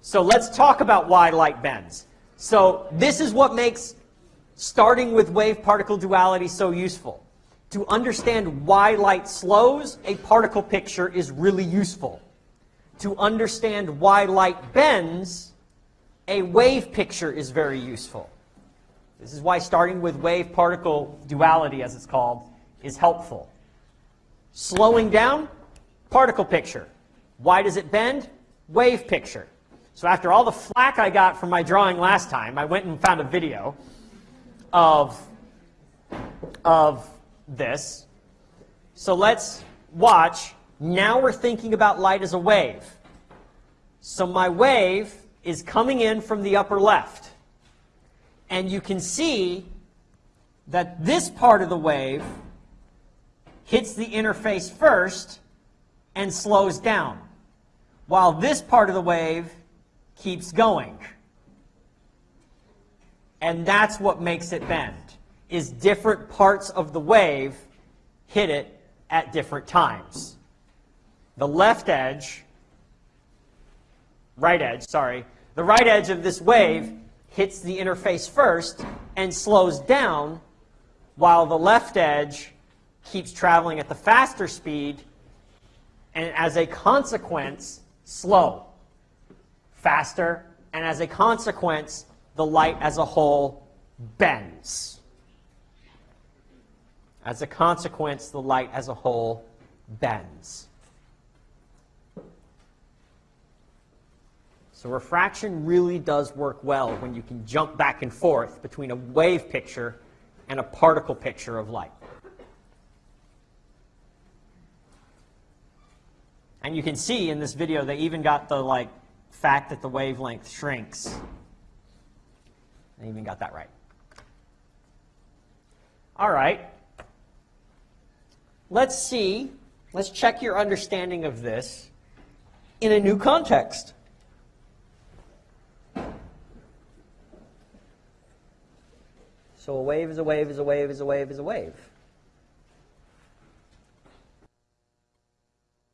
So let's talk about why light bends. So this is what makes starting with wave-particle duality so useful. To understand why light slows, a particle picture is really useful. To understand why light bends, a wave picture is very useful. This is why starting with wave-particle duality, as it's called, is helpful. Slowing down, particle picture. Why does it bend? Wave picture. So after all the flack I got from my drawing last time, I went and found a video of, of this. So let's watch. Now we're thinking about light as a wave. So my wave is coming in from the upper left. And you can see that this part of the wave hits the interface first and slows down, while this part of the wave keeps going. And that's what makes it bend, is different parts of the wave hit it at different times. The left edge, right edge, sorry, the right edge of this wave hits the interface first and slows down, while the left edge keeps traveling at the faster speed and as a consequence, slow, faster, and as a consequence, the light as a whole bends. As a consequence, the light as a whole bends. So refraction really does work well when you can jump back and forth between a wave picture and a particle picture of light. And you can see in this video they even got the like fact that the wavelength shrinks. I even got that right. All right. Let's see. Let's check your understanding of this in a new context. So a wave is a wave is a wave is a wave is a wave.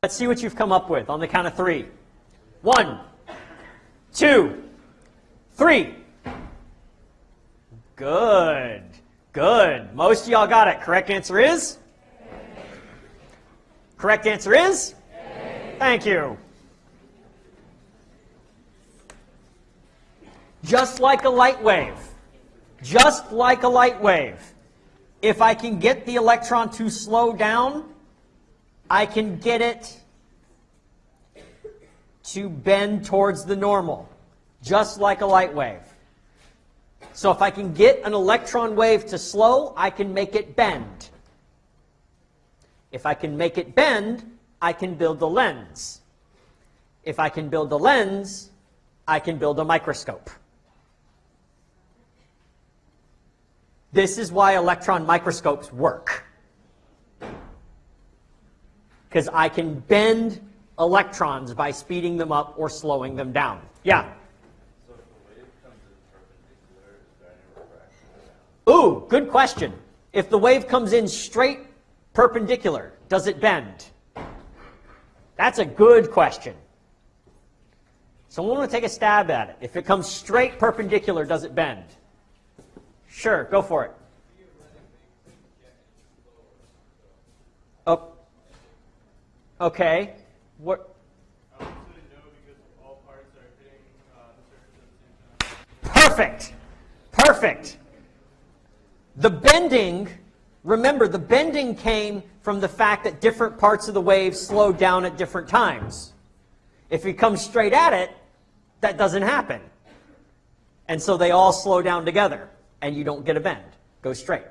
Let's see what you've come up with on the count of three. One, two, three. Good. Good. Most of y'all got it. Correct answer is? Correct answer is? Thank you. Just like a light wave. Just like a light wave. If I can get the electron to slow down, I can get it to bend towards the normal, just like a light wave. So if I can get an electron wave to slow, I can make it bend. If I can make it bend, I can build a lens. If I can build a lens, I can build a microscope. This is why electron microscopes work because I can bend electrons by speeding them up or slowing them down. Yeah? Ooh, good question. If the wave comes in straight perpendicular, does it bend? That's a good question. Someone want to take a stab at it. If it comes straight perpendicular, does it bend? Sure, go for it. Oh, Okay. What? Perfect. Perfect. The bending, remember, the bending came from the fact that different parts of the wave slowed down at different times. If you come straight at it, that doesn't happen. And so they all slow down together, and you don't get a bend. Go straight.